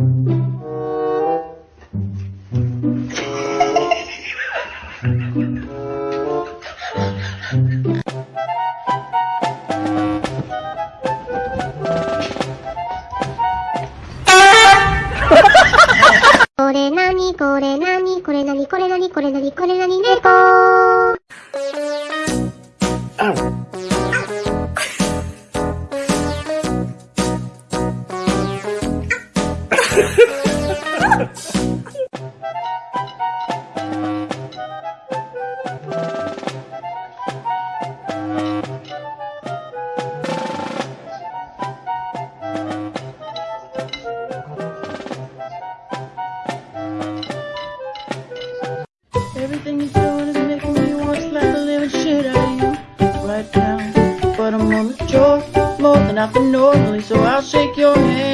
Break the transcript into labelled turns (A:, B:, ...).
A: これなにこれなにこれなにこれなにこれなにこれなに猫 Ow.
B: Everything you're doing is making me want to slap the living shit out of you right now. But I'm on the draw more than I can normally, so I'll shake your hand.